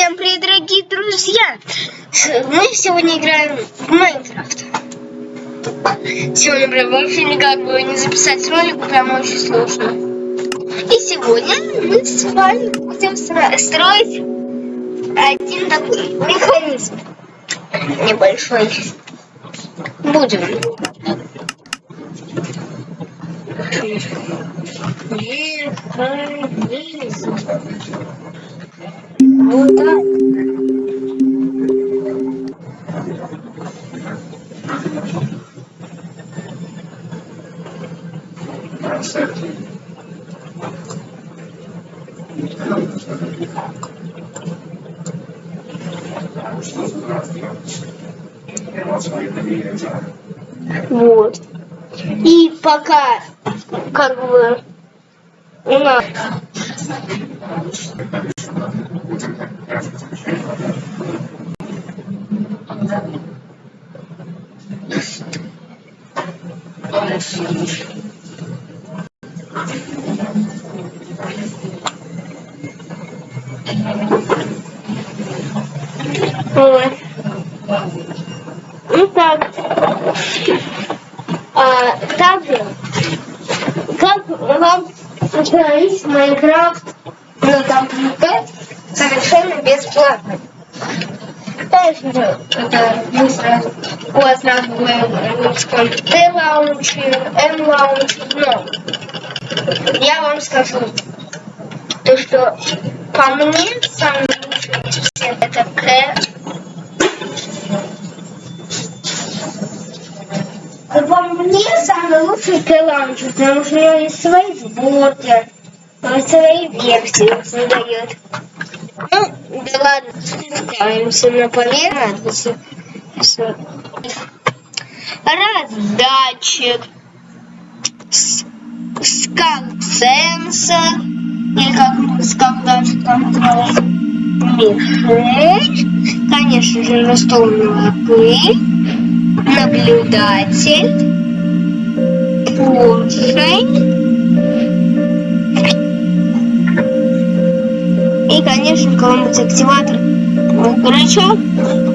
Всем привет, дорогие друзья! Мы сегодня играем в Майнкрафт. Сегодня прям вообще никак было не записать ролик, прям очень сложно. И сегодня мы с вами будем строить один такой механизм небольшой. Будем. Механизм. Вот так. Вот. И пока как бы у нас Вот. Ну так. А, также, как вам установить Майнкрафт на компьютер совершенно бесплатно? Же, это вы сразу, у вас сразу будет TLauncher, MLauncher, но я вам скажу, то что по мне самый лучший из это К. По мне самый лучший К-лаунчер, потому что у него есть свои сборки, свои версии создает. Ну, да ладно, спускаемся на поверхность. Раздатчик, скал-сенсор, или как называется, мишень, конечно же, настольная пыль, наблюдатель, поршень, И, конечно, какой-нибудь активатор, крючок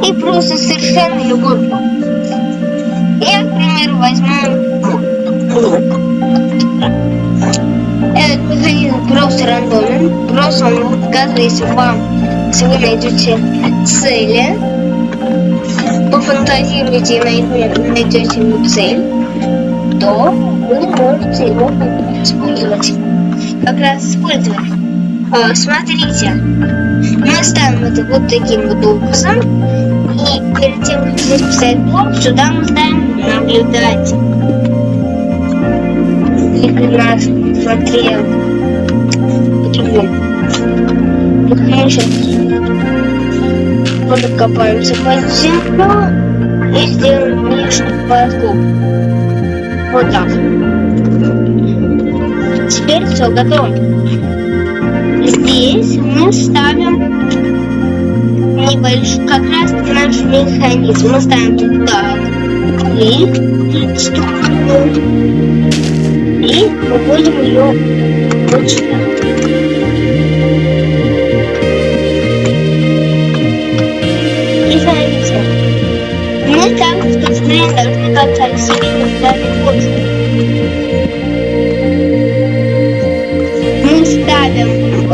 и просто совершенно любой блок. Я, к примеру, возьму блок. Этот механизм просто рандомен, просто он будет если вам, если вы найдете цели, пофантазируете и найдете цель, то вы можете его использовать. Как раз использовать. О, смотрите, мы ставим это вот таким вот образом. И перед тем, как здесь поставить блок, сюда мы ставим наблюдатель. Или нас смотрел. Вот мы сейчас подкопаемся под землю и сделаем внешний подкоп. Вот так. Теперь все готово здесь мы ставим небольшой, как раз наш механизм. Мы ставим тут так, и и выводим ее вот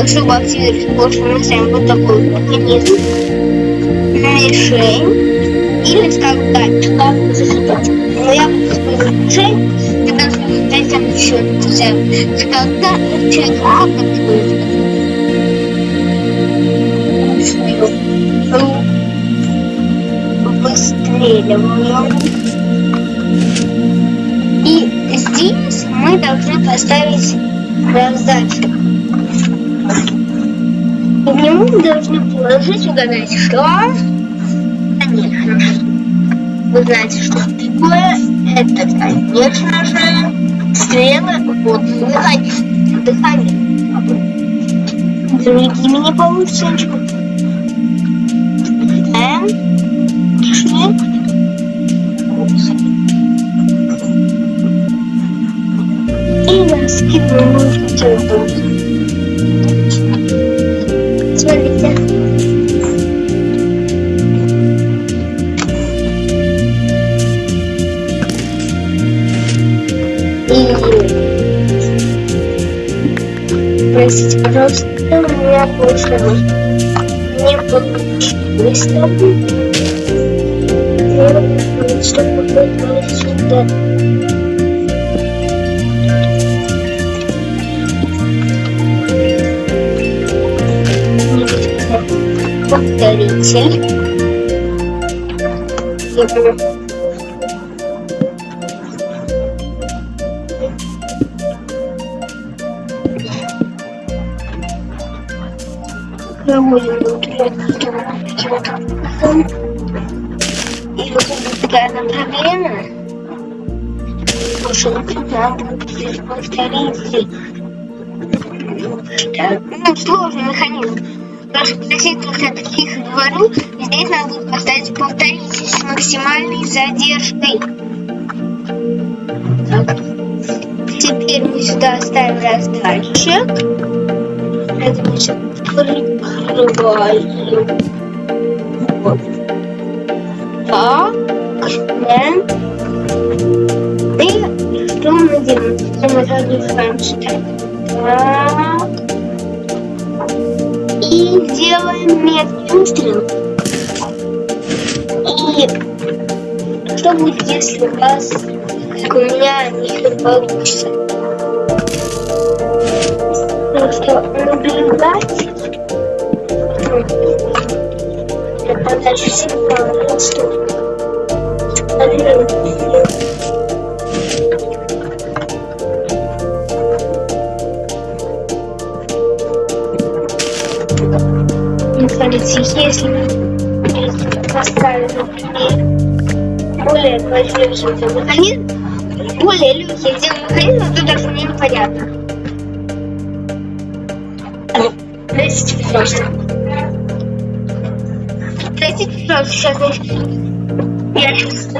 чтобы активировать мы ставим вот такой механизм, мишень или, скажем так, как засыпать. Но я буду использовать мишень, когда затем еще нельзя. Когда человек равно выстреливаем. И здесь мы должны поставить раздатчик. И в него мы должны положить, угадать, что? Конечно же. Вы знаете, что такое? Это, конечно же, стрелы вот дыхание. Дыхание. Другими не получится ничего. Шли. И раскидываем Здравствуйте. И простите, пожалуйста, у меня получилось не получилось, чтобы, чтобы быть сюда. Повторитель. Проводим И вот тут такая проблема. Что надо повторитель. Ну, сложный механизм. Что относительно таких говорю, здесь надо будет поставить повторитель с максимальной задержкой. Так. Теперь мы сюда ставим раздатчик. Это мы сейчас прикрываем. Вот. Так. И что мы делаем? Мы задерживаем сюда. Так. И делаем меткий выстрел. И что будет, если у вас, как у меня, не получится? Просто наблюдать для подачи сигнала, что смотрите, если поставить, например, более квадратный механизм, более легкий сделал механизм, то даже мне непонятно. Простите, пожалуйста. Простите, пожалуйста, сейчас я сейчас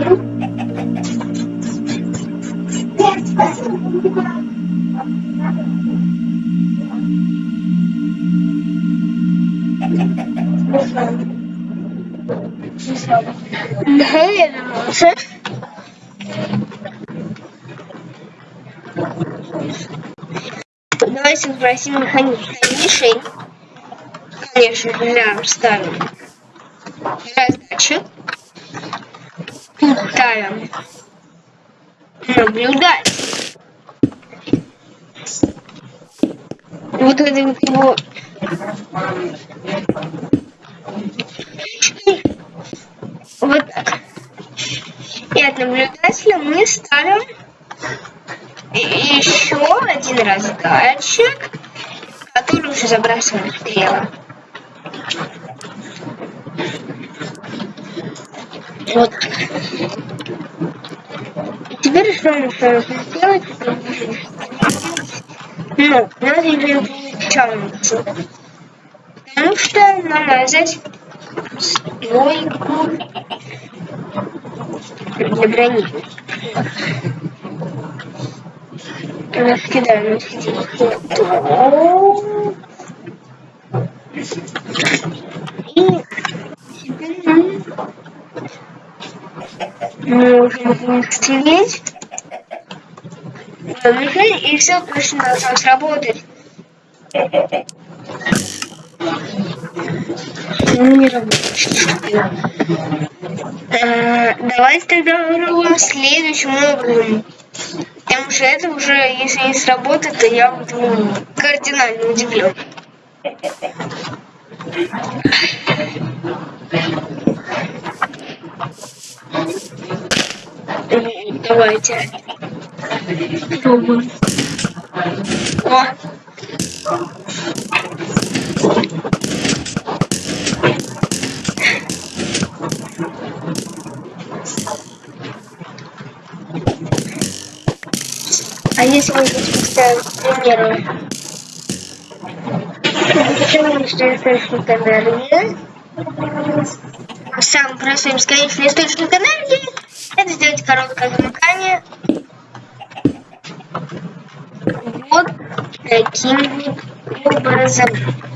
скажу. Наверное, Давайте попросим механизм мишень. Конечно, для ставим раздачу. Ставим наблюдать. Вот это вот его вот. И от наблюдателя мы ставим еще один раздатчик, который уже забрасываем стрелы. Вот. Теперь что мы нужно сделать? Ну, надо получается. Потому что намазать стойку для брони. Раскидаем И теперь нам нужно стереть и все точно должно сработать. Ну, не работает. Давайте тогда попробуем следующим образом. Потому что это уже, если не сработает, то я буду кардинально удивлен. Давайте. Пробуем. О! А если мы здесь поставим, к примеру, бесконечный источник энергии, самый простой бесконечный источник энергии, это сделать короткое замыкание. Вот таким вот образом.